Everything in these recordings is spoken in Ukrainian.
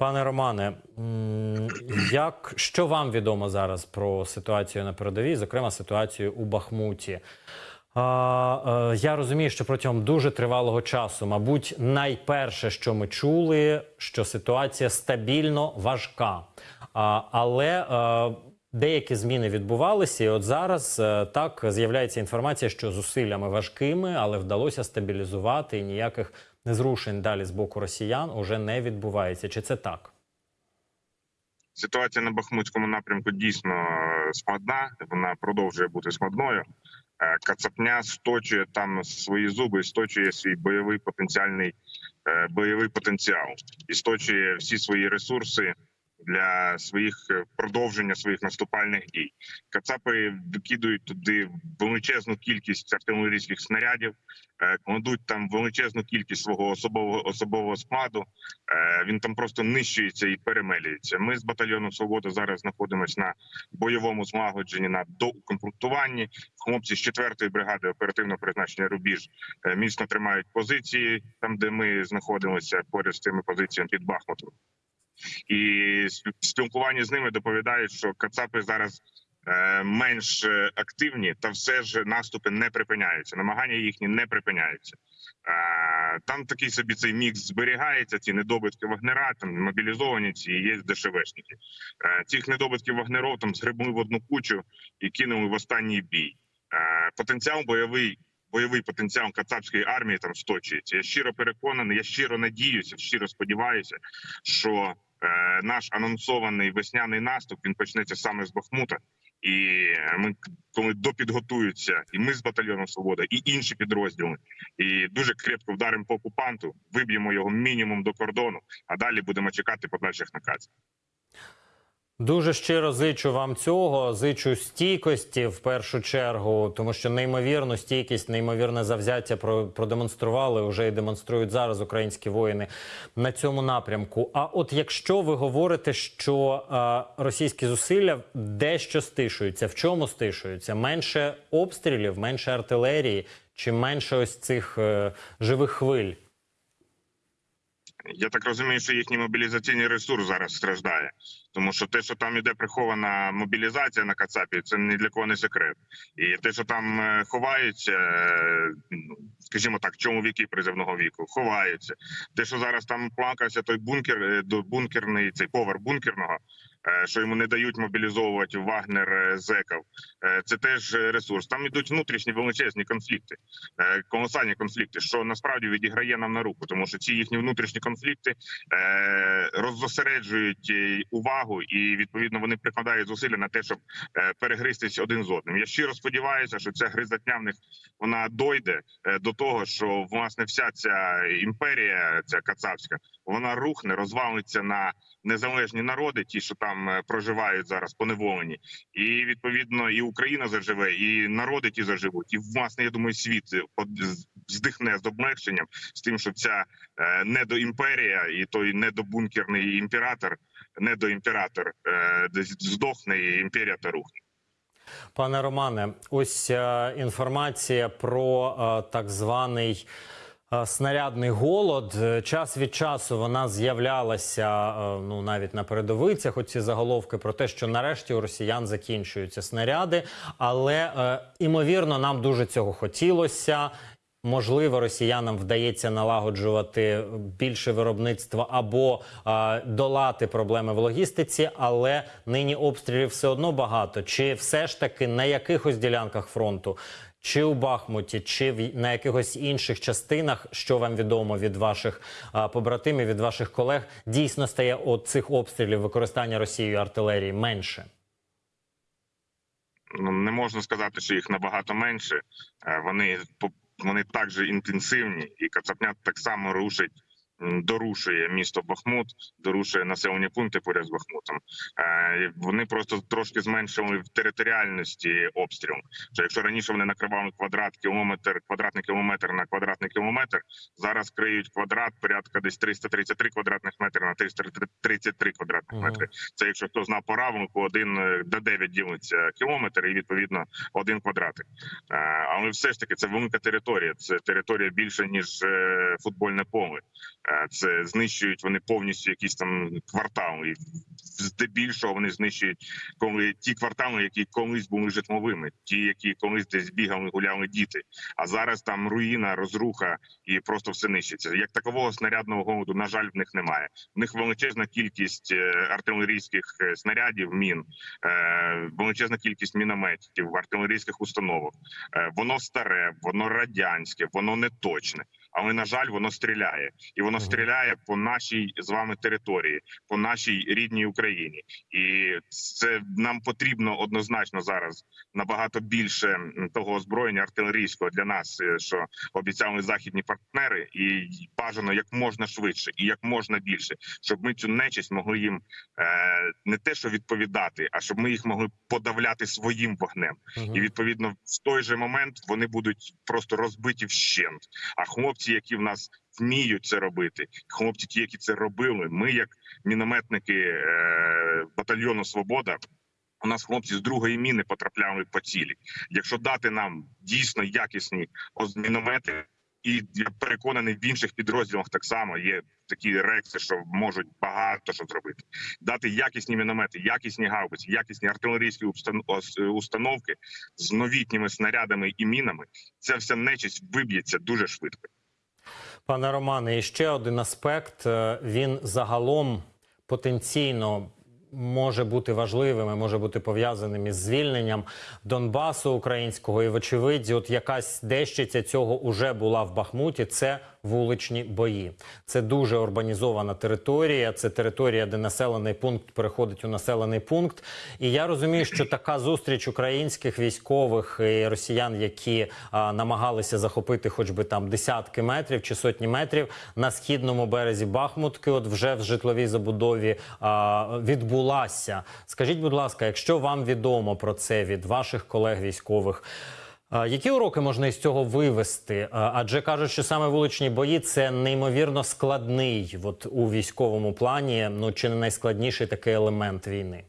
Пане Романе, як що вам відомо зараз про ситуацію на передовій, зокрема ситуацію у Бахмуті? А, е, я розумію, що протягом дуже тривалого часу, мабуть, найперше, що ми чули, що ситуація стабільно важка. А, але е, деякі зміни відбувалися, і от зараз е, так з'являється інформація, що зусиллями важкими, але вдалося стабілізувати і ніяких незрушень далі з боку росіян уже не відбувається. Чи це так? Ситуація на Бахмутському напрямку дійсно е, складна. Вона продовжує бути складною. Е, Кацапня сточує там свої зуби, сточує свій бойовий потенціальний е, бойовий потенціал істочує сточує всі свої ресурси для своїх е, продовження своїх наступальних дій. Кацапи викидують туди величезну кількість артилерійських снарядів, е, кладуть там величезну кількість свого особового особового складу. Е, Він там просто нищується і перемелюється. Ми з батальйону Свобода зараз знаходимося на бойовому злагодженні на доукомплектуванні. Хлопці з 4-ї бригади оперативного призначення рубіж міцно тримають позиції там, де ми знаходимося поряд з цими позиціями під Бахмутом. І спілкування з ними доповідають, що Кацапи зараз е, менш е, активні, та все ж наступи не припиняються. Намагання їхні не припиняються. Е, Там такий собі цей мікс зберігається. Ці недобитки вагнера, там мобілізовані ці є ДШВшники. Е, Цих недобитків вагнеров там згребли в одну кучу і кинули в останній бій. Потенціал бойовий. Бойовий потенціал кацапської армії там сточується. Я щиро переконаний, я щиро надіюся, щиро сподіваюся, що наш анонсований весняний наступ він почнеться саме з Бахмута. І ми коли допідготуються, і ми з батальйоном Свобода, і інші підрозділи, і дуже крепко вдаримо по окупанту, виб'ємо його мінімум до кордону, а далі будемо чекати подальших наказів. Дуже щиро зичу вам цього. Зичу стійкості в першу чергу, тому що неймовірну стійкість, неймовірне завзяття продемонстрували вже і демонструють зараз українські воїни на цьому напрямку. А от якщо ви говорите, що е, російські зусилля дещо стишуються, в чому стишуються? Менше обстрілів, менше артилерії чи менше ось цих е, живих хвиль? Я так розумію, що їхній мобілізаційний ресурс зараз страждає, тому що те, що там іде прихована мобілізація на Кацапі, це ні для кого не секрет. І те, що там е, ховаються, е, ну, скажімо так, чоловіки призивного віку, ховаються. Те, що зараз там плакався той бункер, е, бункерний цей поверх бункерного. Е, Що йому не дають мобілізовувати Вагнер е, зеків, Е, це теж ресурс. Там ідуть внутрішні величезні конфлікти, колосальні конфлікти, що насправді відіграє нам на руку, тому що ці їхні внутрішні конфлікти роззосереджують увагу, і відповідно вони прикладають зусилля на те, щоб перегристись один з одним. Я щиро сподіваюся, що ця гризотня в них вона дойде до того, що власне вся ця імперія, ця кацапська, вона рухне, розвалиться на незалежні народи, ті, що там е, проживають зараз поневолені, і відповідно і Україна заживе, і народи ті заживуть, і власне я думаю, світ е, здихне з облегченням з тим, що ця е, недоімперія і той недобункерний імператор, недоімператор здохне, і імперія та рухне. Пане Романе, ось інформація про так званий. Снарядний голод Е, час від часу вона з'являлася е, ну навіть на передовицях. Оці заголовки про те, що нарешті у росіян закінчуються снаряди, але е, імовірно, нам дуже цього хотілося. Можливо, росіянам вдається налагоджувати більше виробництва або е, долати проблеми в логістиці, але нині обстрілів все одно багато. Чи все ж таки на якихось ділянках фронту, чи у Бахмуті, чи в на якихось інших частинах, що вам відомо від ваших а, побратимів, від ваших колег, дійсно стає от цих обстрілів використання Росією артилерії менше? ну не можна сказати, що їх набагато менше. Е, Вони вони так же інтенсивні, і Кацапня так само рушить. Дорушує місто Бахмут, дорушує населені пункти поряд з Бахмутом. Е, Вони просто трошки зменшили в територіальності обстріл. Що якщо раніше вони накривали квадрат кілометр, квадратний кілометр на квадратний кілометр, зараз криють квадрат порядка десь 333 квадратних метри на 333 квадратних метри. Це якщо хто знав по равнику, один е, до 9 ділиться кілометр, і відповідно один квадратик. Е, Але все ж таки це велика територія. Це територія більше ніж футбольне поле. Е, Це знищують вони повністю якісь там квартали. Здебільшого вони знищують коли ті квартали, які колись були житловими, ті, які колись десь бігали, гуляли діти. А зараз там руїна, розруха і просто все нищиться. Як такового снарядного голоду, на жаль, в них немає. В них величезна кількість е, артилерійських е, снарядів, мін, величезна кількість мінометів, артилерійських установок. Воно старе, воно радянське, воно не точне. Але на жаль, воно стріляє, і воно стріляє по нашій з вами території, по нашій рідній Україні. І це нам потрібно однозначно зараз набагато більше того озброєння артилерійського для нас, е, що обіцяли західні партнери, і бажано як можна швидше і як можна більше, щоб ми цю нечисть могли їм е, не те, що відповідати, а щоб ми їх могли подавляти своїм вогнем. І відповідно в той же момент вони будуть просто розбиті вщент. А хлопці, які в нас вміють це робити, хлопці, ті, які це робили, ми, як мінометники е, батальйону Свобода. У нас хлопці з другої міни потрапляли по цілі. Якщо дати нам дійсно якісні міномети, і я переконаний, в інших підрозділах так само є такі рекси, що можуть багато що зробити. Дати якісні міномети, якісні гаубиці, якісні артилерійські установки з новітніми снарядами і мінами. Ця вся нечисть виб'ється дуже швидко. Пане Романе, і ще один аспект. Е, Він загалом потенційно може бути важливим, і може бути пов'язаним із звільненням Донбасу українського. І вочевидь, от якась дещиця цього уже була в Бахмуті. Це вуличні бої. Це дуже урбанізована територія. Це територія, де населений пункт переходить у населений пункт. І я розумію, що така зустріч українських військових і росіян, які а, намагалися захопити хоч би там десятки метрів чи сотні метрів на східному березі Бахмутки, от вже в житловій забудові а, відбулася. Скажіть, будь ласка, якщо вам відомо про це від ваших колег військових. Які уроки можна із цього вивести? Адже кажуть, що саме вуличні бої це неймовірно складний, от у військовому плані, ну чи не найскладніший такий елемент війни.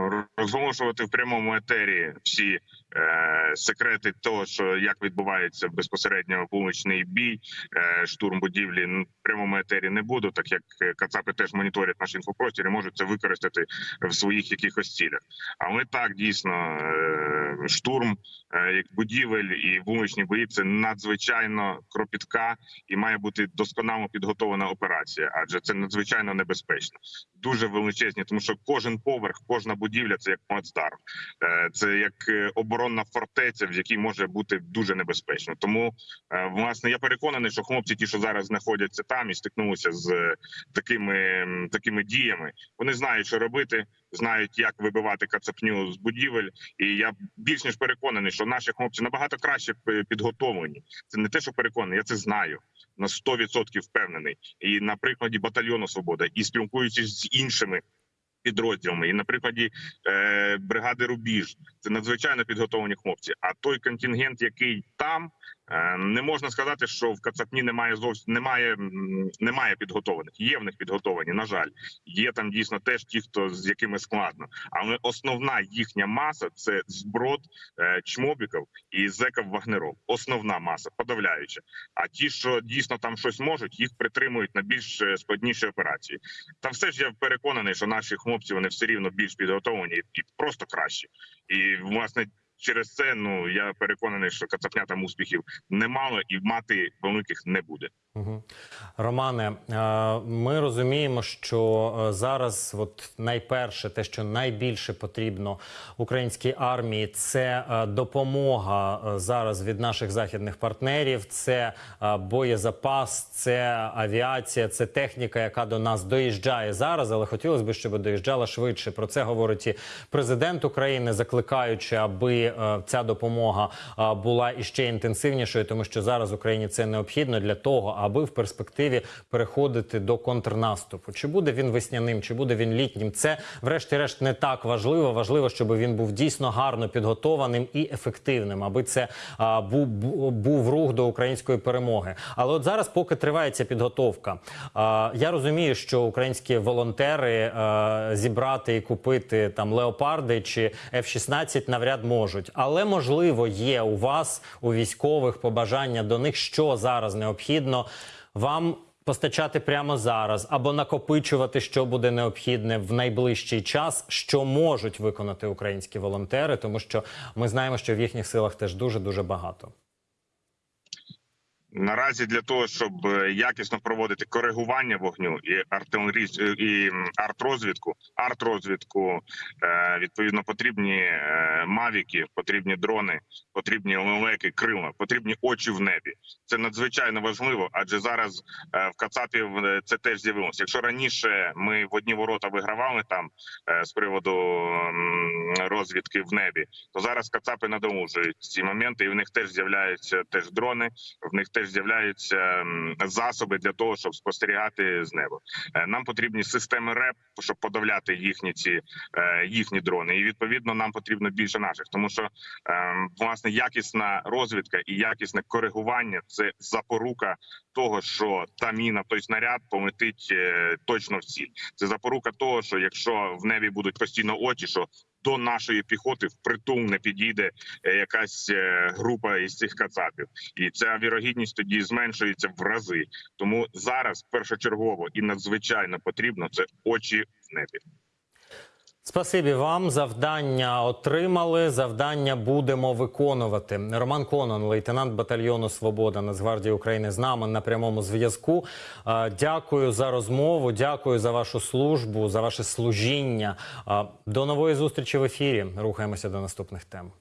Ну, розголошувати в прямому етері всі е, секрети того, що як відбувається безпосередньо вуличний бій, е, штурм будівлі. Ну, в прямому етері не буду, так як е, Кацапи теж моніторять наш інфопростір і можуть це використати в своїх якихось цілях. Але так дійсно е, штурм е, як будівель і вуличні бої це надзвичайно кропітка і має бути досконало підготовлена операція, адже це надзвичайно небезпечно дуже величезні, тому що кожен поверх, кожна будівля це як плацдарм. Е, Це як е, оборонна фортеця, в якій може бути дуже небезпечно. Тому е, власне я переконаний, що хлопці, ті, що зараз знаходяться там і стикнулися з такими, такими діями, вони знають, що робити, знають, як вибивати кацапню з будівель. І я більш ніж переконаний, що наші хлопці набагато краще підготовлені. Це не те, що переконаний, я це знаю на 100% впевнений. І на прикладі батальйону Свобода, і спілкуючись з іншими підрозділами, і на прикладі е, бригади Рубіж, це надзвичайно підготовлені хлопці. А той контингент, який там. Е, Не можна сказати, що в Кацапні немає зовсім немає, немає підготованих. Є в них підготовані. На жаль, є там дійсно теж ті, хто з якими складно. Але основна їхня маса це зброд е, чмобіків і зеків вагнеров. Основна маса подавляюча. А ті, що дійсно там щось можуть, їх притримують на більш е, складніші операції. Та все ж я переконаний, що наші хлопці вони все рівно більш підготовлені і просто кращі. І власне через це ну я переконаний, що кацапня там успіхів немало і мати великих не буде. Романе, е, ми розуміємо, що е, зараз, от найперше, те, що найбільше потрібно українській армії, це е, допомога зараз від наших західних партнерів. Це боєзапас, це авіація, це техніка, яка до нас доїжджає зараз. Але хотілося б, щоб доїжджала швидше. Про це говорить і президент України, закликаючи, аби е, ця допомога була іще інтенсивнішою, тому що зараз Україні це необхідно для того, аби в перспективі переходити до контрнаступу. Чи буде він весняним, чи буде він літнім? Це, врешті-решт, не так важливо. Важливо, щоб він був дійсно гарно підготованим і ефективним, аби це був, був рух до української перемоги. Але от зараз, поки триває ця підготовка, я розумію, що українські волонтери зібрати і купити там леопарди чи F-16 навряд можуть. Але можливо є у вас, у військових, побажання до них, що зараз необхідно вам постачати прямо зараз або накопичувати, що буде необхідне в найближчий час, що можуть виконати українські волонтери, тому що ми знаємо, що в їхніх силах теж дуже дуже багато. Наразі для того, щоб е, якісно проводити коригування вогню і артилерійську і м, артрозвідку, артрозвідку е, відповідно потрібні е, мавіки, потрібні дрони, потрібні лелеки, крила, потрібні очі в небі. Це надзвичайно важливо, адже зараз е, в Кацапі в- це теж з'явилося. Якщо раніше ми в одні ворота вигравали там е, з приводу розвідки в небі, то зараз Кацапи надолужують ці моменти, і в них теж з'являються теж дрони в них теж з'являються засоби для того, щоб спостерігати з неба. Е, Нам потрібні системи РЕП, щоб подавляти їхні ці е, їхні дрони. І відповідно нам потрібно більше наших, тому що ем, власне якісна розвідка і якісне коригування це запорука того, що та міна, той снаряд полетить е, точно в ціль. Це запорука того, що якщо в небі будуть постійно очі, що до нашої піхоти впритул не підійде е, якась е, група із цих кацапів і ця вірогідність тоді зменшується в рази. Тому зараз першочергово і надзвичайно потрібно це очі в небі. Спасибі вам. Завдання отримали. Завдання будемо виконувати. Роман Конон, лейтенант батальйону Свобода Нацгвардії України, з нами на прямому зв'язку. Дякую за розмову. Дякую за вашу службу, за ваше служіння. До нової зустрічі в ефірі. Рухаємося до наступних тем.